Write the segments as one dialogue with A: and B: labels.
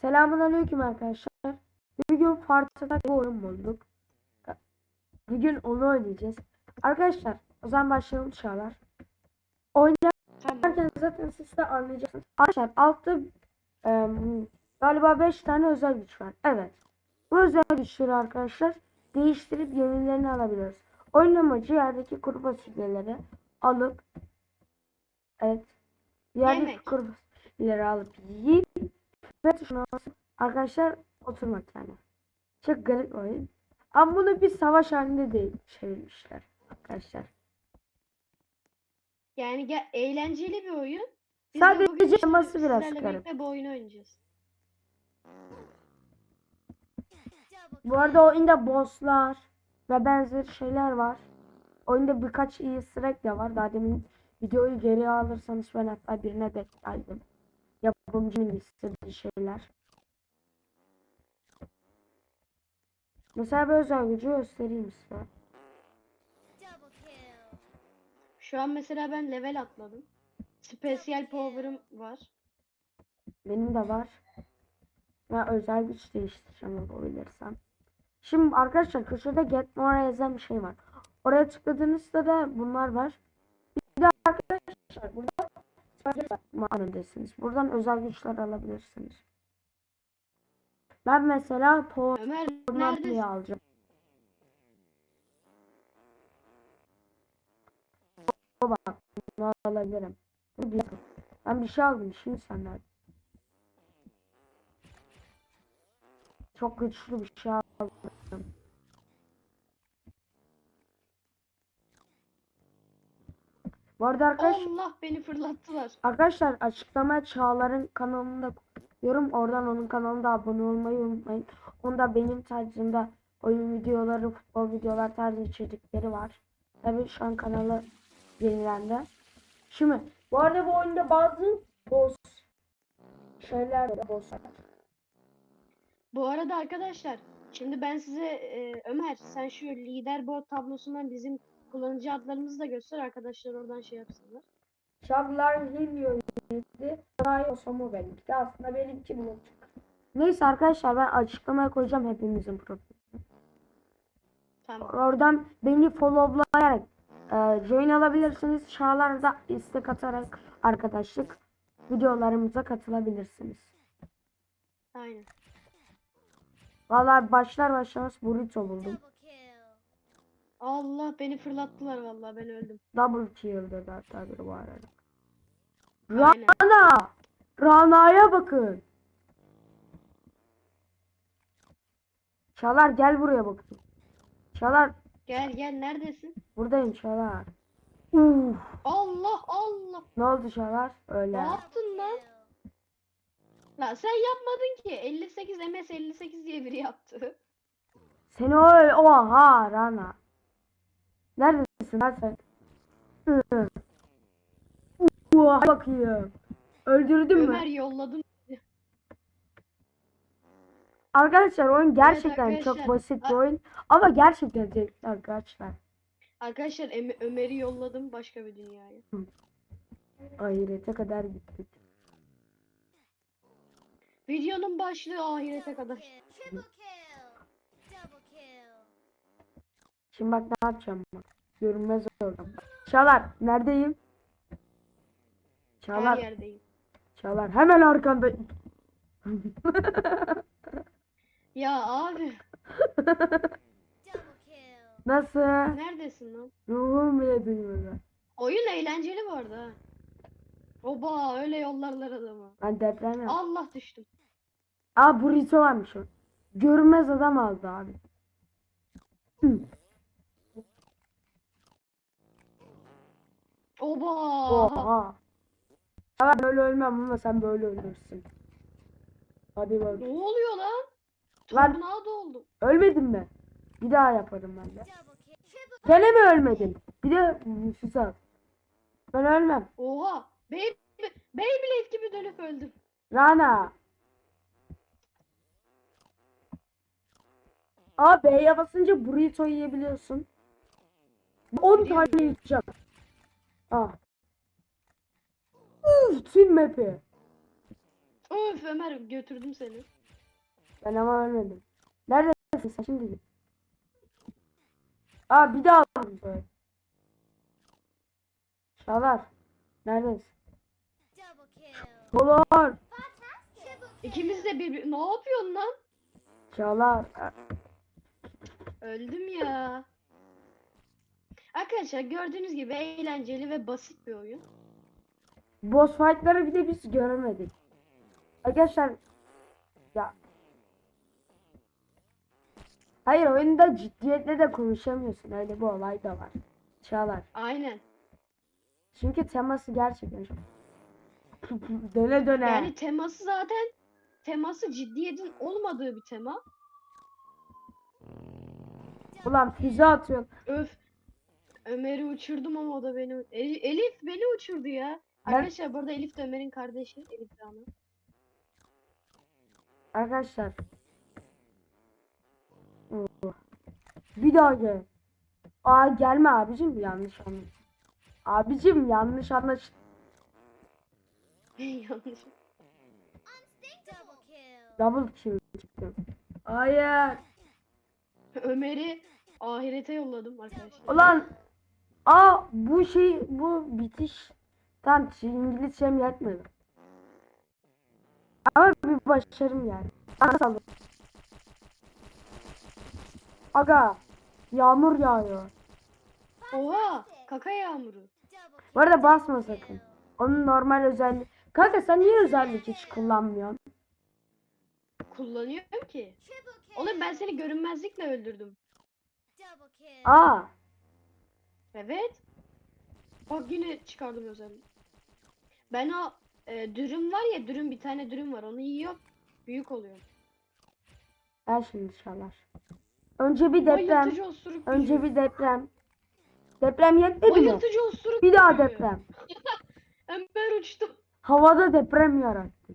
A: Selamun aleyküm arkadaşlar. Bugün Farta'da bir oyun bulduk. Bugün onu oynayacağız. Arkadaşlar o zaman başlayalım Çağlar. Oynarken zaten siz de anlayacaksınız. Arkadaşlar altta em, galiba 5 tane özel güç var. Evet. Bu özel güçleri arkadaşlar değiştirip yenilerini alabiliyoruz. Oyun amacı yerdeki kuru fasulyeleri alıp evet yerdeki
B: Yemek.
A: kuru fasulyeleri alıp yiyip ve tuşuna basıp arkadaşlar oturmak yani. Çok garip oyun. Ama bunu bir savaş halinde değil çevirmişler arkadaşlar.
B: Yani gel eğlenceli bir oyun. Biz
A: Sadece
B: de
A: teması biraz garip.
B: bu oyunu oynayacağız.
A: Bu arada oyunda bosslar ve benzeri şeyler var. Oyunda birkaç iyi sırak da var. Daha demin videoyu geriye alırsanız ben hatta birine denk geldim. Yapımcının istediği şeyler. Mesela bir özel gücü göstereyim size.
B: Şu an mesela ben level atladım. Special power'ım var.
A: Benim de var. Ve özel güç değiştireceğim yapabilirsem. Şimdi arkadaşlar köşede Get More yazan bir şey var. Oraya tıkladığınızda da bunlar var. Bir de arkadaşlar burada mağaradasınız. Buradan özel güçler alabilirsiniz. Ben mesela
B: neredesin?
A: alacağım. O bak bunu alabilirim. Ben bir şey aldım şimdi senden. Çok güçlü bir şey aldım. Bu arada arkadaş,
B: Allah beni fırlattılar.
A: arkadaşlar açıklamaya Çağlar'ın kanalında yorum oradan onun kanalına abone olmayı unutmayın. Onda benim tarzımda oyun videoları, futbol videolar tarzı içerikleri var. Tabii şu an kanalı yenilendi. Şimdi bu arada bu oyunda bazı boss şeyler de bosslar.
B: Bu arada arkadaşlar şimdi ben size e, Ömer sen şu leaderboard tablosundan bizim kullanıcı adlarımızı da göster arkadaşlar oradan şey yapsınlar.
A: Çağlar Hilyo yedi. Daha Osamu benimki de aslında benimki bu. Neyse arkadaşlar ben açıklamaya koyacağım hepimizin profilini.
B: Tamam.
A: Oradan beni followlayarak e, join alabilirsiniz. Çağlar da istek atarak arkadaşlık videolarımıza katılabilirsiniz.
B: Aynen.
A: Vallahi başlar başlamaz burrito buldum.
B: Allah beni fırlattılar vallahi ben öldüm.
A: Double kill dedi hatta biri bu arada.
B: Aynen.
A: Rana! Rana'ya bakın. Çağlar gel buraya bakayım. Çağlar
B: Gel gel neredesin?
A: buradayım Çağlar. Uf,
B: Allah Allah.
A: ne oldu Çağlar? Öyle.
B: Ne yaptın lan? La sen yapmadın ki. 58 MS 58 diye biri yaptı.
A: Seni öyle oha Rana. Neredesin lan sen? Oha bakayım. Öldürdün mü?
B: Ömer yolladım.
A: Arkadaşlar oyun gerçekten
B: arkadaşlar.
A: çok basit bir oyun ama gerçekten zevkli arkadaşlar.
B: Arkadaşlar Em- Ömer'i yolladım başka bir dünyaya.
A: Ahirete kadar gittik.
B: Videonun başlığı ahirete kadar.
A: Şimdi bak ne yapacağım bak. Görünmez oradan. Çağlar neredeyim?
B: Her
A: Çağlar,
B: yerdeyim.
A: Çağlar hemen arkanda.
B: Ya abi
A: Nasıl?
B: neredesin lan?
A: Ruhum bile duymadı.
B: Oyun eğlenceli bu arada. Oba öyle yollarlar adamı.
A: Ben deprem yaptım.
B: Allah düştüm.
A: Aa burrito varmış o. Görünmez adam aldı abi. Hı.
B: Oba.
A: Oha. Ben böyle ölmem ama sen böyle ölürsün. Hadi bak.
B: Ne oluyor lan?
A: Lan-
B: Tornado oldu.
A: Ölmedin mi? Bir daha yaparım ben de. Gene mi ölmedin? Bir de al. Ben ölmem.
B: Oha. Bey Beyblade gibi dönüp öldüm.
A: Rana. Aa B'ye basınca burrito yiyebiliyorsun. 10
B: Biliyorum,
A: tane yiyeceğim. Ah. Uf, tüm map'i.
B: Öf Ömer götürdüm seni.
A: Ben ama ölmedim. Neredesin sen şimdi? Aa bir daha aldım böyle. Çağlar. Neredesin?
C: Triple
B: İkimiz de bir ne yapıyorsun lan?
A: Çağlar.
B: Öldüm ya. Arkadaşlar gördüğünüz gibi eğlenceli ve basit bir oyun.
A: Boss fight'ları bir de biz göremedik. Arkadaşlar ya Hayır oyunda ciddiyetle de konuşamıyorsun. Öyle bir olay da var. Çağlar.
B: Aynen.
A: Çünkü teması gerçekten çok döne döne.
B: Yani teması zaten teması ciddiyetin olmadığı bir tema.
A: Ulan füze atıyor.
B: Öf. Ömer'i uçurdum ama o da beni Elif, Elif beni uçurdu ya.
A: Ben-
B: Arkadaşlar burada Elif de Ömer'in kardeşi. Elif Rana.
A: Arkadaşlar. Oo. Bir daha gel. Aa gelme abicim yanlış anlaş. Abicim yanlış anlaş.
B: Yanlış.
C: double kill.
A: Double kill çıktı. Hayır.
B: Ömer'i ahirete yolladım arkadaşlar.
A: Ulan. Aa bu şey bu bitiş. Tam İngilizcem yetmedi. Ama bir başarım yani. Nasıl? Aga. Yağmur yağıyor.
B: Oha! Kaka yağmuru.
A: Bu arada basma sakın. Onun normal özelliği. Kanka sen niye özellik hiç kullanmıyorsun?
B: Kullanıyorum ki. Oğlum ben seni görünmezlikle öldürdüm.
A: Aa.
B: Evet. Bak yine çıkardım özelliği. Ben o e, dürüm var ya dürüm bir tane dürüm var onu yiyorum. Büyük oluyor.
A: Ver şimdi çalar. Önce bir deprem. Önce bir deprem. Deprem yetmedi mi? Bir daha deprem.
B: Ömer uçtu.
A: Havada deprem yarattı.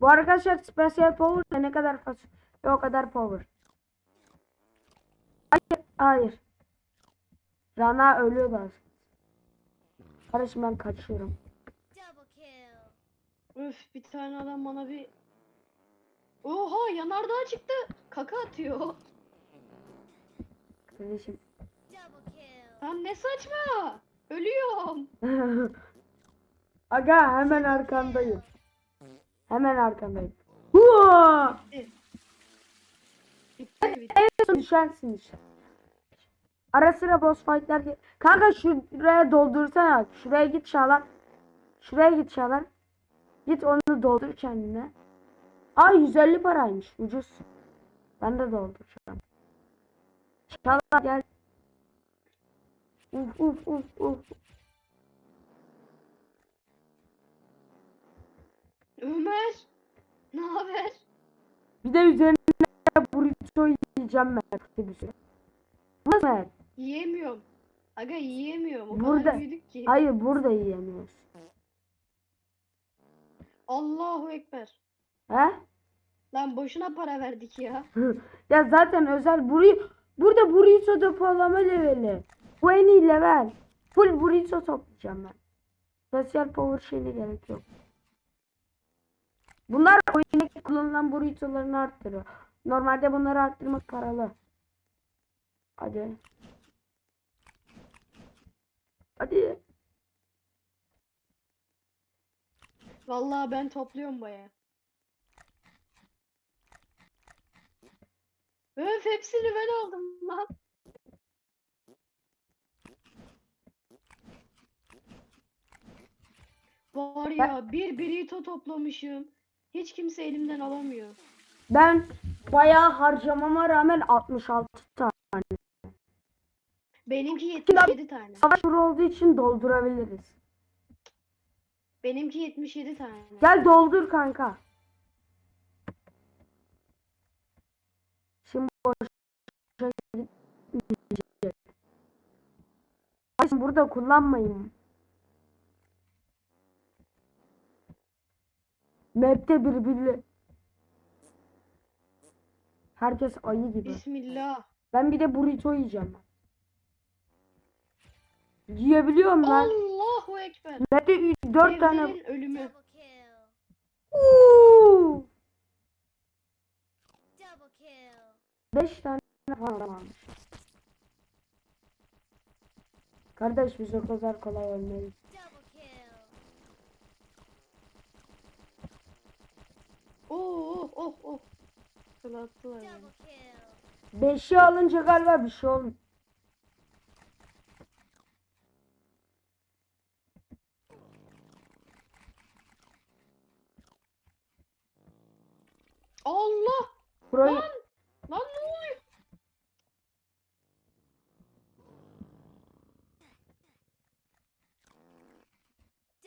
A: Bu arkadaşlar special power ne kadar fazla o kadar power. Hayır, hayır. Rana aslında. Kardeşim ben kaçıyorum.
B: Öf bir tane adam bana bir Oha yanardağ çıktı. Kaka atıyor.
A: Kardeşim.
B: Lan ne saçma. Ölüyorum.
A: Aga hemen arkandayım. Hemen arkandayım. Hua!
B: Bitti.
A: En son düşersin işte. Ara sıra boss fight'ler Kanka şuraya doldursana. Şuraya git Çağlar. Şuraya git Çağlar. Git onu doldur kendine. Aa 150 paraymış. Ucuz. Ben de dolduracağım. Çağlar gel. Uf uf uf uf.
B: Ömer. Ne haber?
A: Bir de üzerine burrito yiyeceğim ben. Bir süre. Nasıl?
B: Yiyemiyorum. Aga yiyemiyorum. O
A: Burada-
B: kadar büyüdük ki.
A: Hayır burada yiyemiyoruz.
B: Allahu Ekber.
A: He?
B: Lan boşuna para verdik ya.
A: ya zaten özel burrito burada burrito depolama leveli. Bu en iyi level. Full burrito toplayacağım ben. Special power şeyine gerek yok. Bunlar oyundaki kullanılan burritolarını arttırıyor. Normalde bunları arttırmak paralı. Hadi. Hadi.
B: Vallahi ben topluyorum baya. Öf hepsini ben aldım lan. Var ya bir burrito toplamışım. Hiç kimse elimden alamıyor.
A: Ben bayağı harcamama rağmen 66 tane.
B: Benimki 77 tane.
A: Savaş turu olduğu için doldurabiliriz.
B: Benimki 77 tane.
A: Gel doldur kanka. Şimdi boşa gitmeyecek. Burada kullanmayın. Map'te birbirli. Herkes ayı gibi.
B: Bismillah.
A: Ben bir de burrito yiyeceğim. Yiyebiliyorum lan.
B: Allah! Allahu Ekber.
A: Mete 4 tane.
B: Ölümü.
A: Uuu.
C: Double kill.
A: 5 tane falan varmış. Kardeş biz o kadar kolay ölmeyiz.
B: Oo oh oh oh. Kılı attılar yani.
A: 5'i alınca galiba bir şey olmuyor.
B: Allah!
A: Burayı
B: Lan! Lan ne oluyor?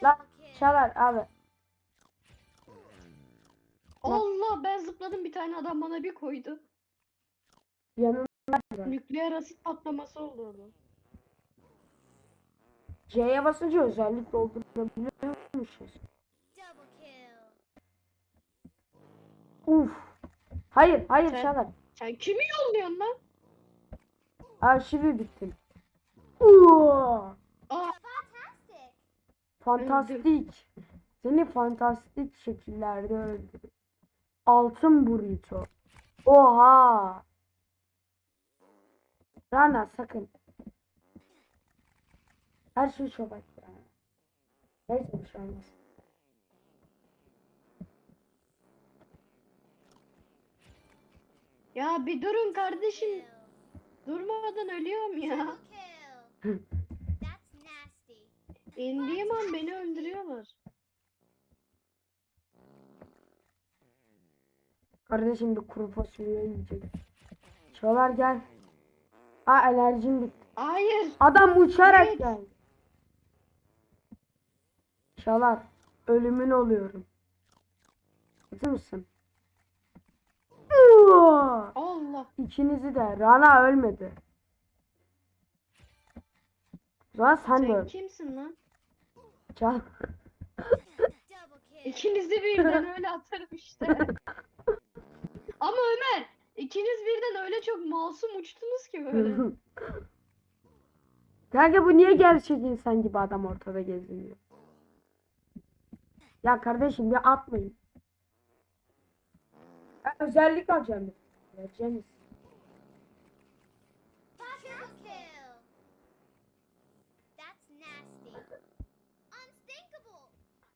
A: Lan çalar abi.
B: Zıpladım bir tane adam bana bir koydu.
A: Yanına
B: Nükleer asit patlaması oldu orada.
A: C'ye basınca özellik doldurabiliyormuşuz. Uf. Hayır hayır
B: Sen-
A: çalar.
B: Sen kimi yolluyorsun lan?
A: Arşivi bittim. Uuu. Fantastik. Seni fantastik şekillerde öldürür. Altın burrito. Oha. Rana sakın. Her şey çok açtı. Neyse bir şey olmaz.
B: ya bir durun kardeşim. Durmadan ölüyorum ya. İndiğim an beni öldürüyorlar.
A: Kardeşim bir kuru fasulye yiyecek. Çağlar gel. Aa enerjim bitti.
B: Hayır.
A: Adam uçarak
B: Evet.
A: geldi. Çağlar ölümün oluyorum. Hazır mısın?
B: Allah.
A: İkinizi de. Rana ölmedi. O zaman sen, de
B: Sen
A: öl.
B: kimsin lan?
A: Çağ.
C: Double kill.
B: İkinizi birden öyle atarım işte. Ama Ömer, ikiniz birden öyle çok masum uçtunuz ki böyle.
A: Kanka bu niye gerçek insan gibi adam ortada geziniyor? Ya kardeşim bir atmayın. Ben özellik alacağım.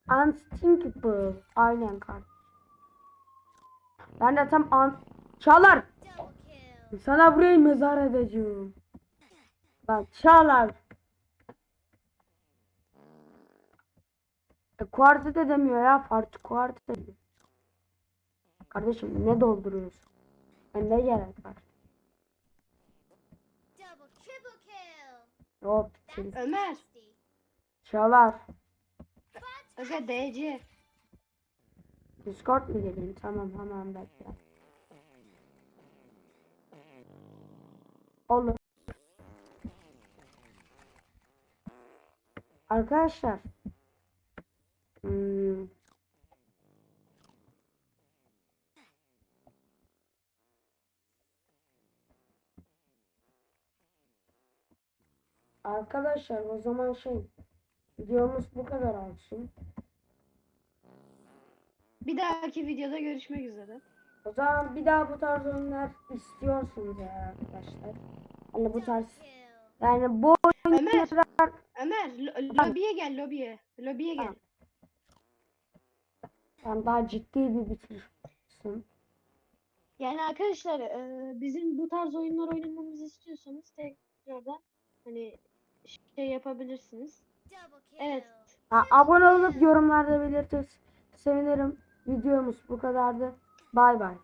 C: Unstinkable.
A: Unstinkable. Aynen kardeş. Ben de tam an... Çağlar. Sana burayı mezar edeceğim. Bak Çağlar. E, kuartı da demiyor ya. Farklı kuartı da diyor. Kardeşim ne dolduruyorsun? E, ne gerek var? Yok.
B: Ömer.
A: Çağlar.
B: Aga DC.
A: Discord mu geleyim? Tamam hemen bekle. Olur. Arkadaşlar. Hmm. Arkadaşlar o zaman şey videomuz bu kadar olsun.
B: Bir dahaki videoda görüşmek üzere.
A: O zaman bir daha bu tarz oyunlar istiyorsunuz ya arkadaşlar. Hani bu tarz yani bu
B: Ömer,
A: oyunlar
B: Ömer, lo- lobiye gel lobiye. Lobiye gel.
A: Yani daha ciddi bir bitirsin.
B: Yani arkadaşlar e, bizim bu tarz oyunlar oynamamızı istiyorsanız tekrardan hani şey yapabilirsiniz. Evet.
A: Ha, abone olup yorumlarda belirtir sevinirim. Videomuz bu kadardı. Bay bay.